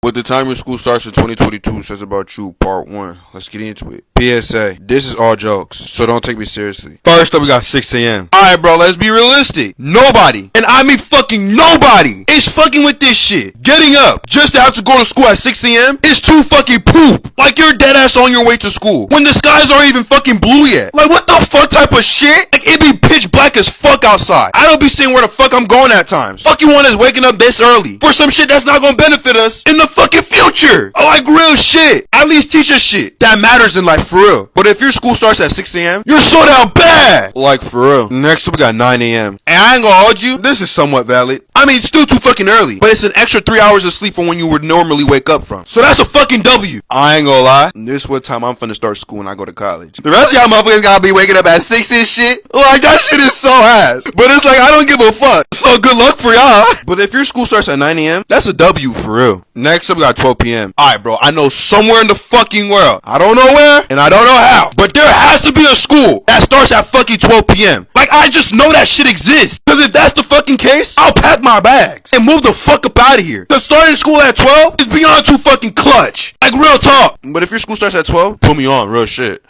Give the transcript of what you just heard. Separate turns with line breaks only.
What the time your school starts in 2022 says about you, part one. Let's get into it. PSA, this is all jokes, so don't take me seriously. First up, we got 6 a.m. Alright, bro, let's be realistic. Nobody, and I mean fucking nobody, is fucking with this shit. Getting up just to have to go to school at 6 a.m. is too fucking poop. Like you're ass on your way to school when the skies aren't even fucking blue yet. Like what the fuck type of shit? Like it be pitch black as fuck outside. I don't be seeing where the fuck I'm going at times. Fuck you one is waking up this early for some shit that's not gonna benefit us in the fucking future. I like real shit. At least teach us shit that matters in life for real. But if your school starts at 6 a.m., you're so down bad. Like for real. Next up, we got 9 a.m. And I ain't gonna hold you, this is somewhat valid. I mean, it's still too fucking early, but it's an extra three hours of sleep from when you would normally wake up from. So that's a fucking W. I ain't gonna lie. This is what time I'm finna start school when I go to college. The rest of y'all motherfuckers gotta be waking up at 6 and shit. Like, that shit is so ass. But it's like, I don't give a fuck. So good luck for y'all. But if your school starts at 9 a.m., that's a W for real. Next up, we got 12 p.m. Alright, bro, I know somewhere in the fucking world. I don't know where, and I don't know how. But there has to be a school starts at fucking 12 p.m. Like, I just know that shit exists. Cause if that's the fucking case, I'll pack my bags and move the fuck up out of here. Cause starting school at 12 is beyond too fucking clutch. Like, real talk. But if your school starts at 12, put me on, real shit.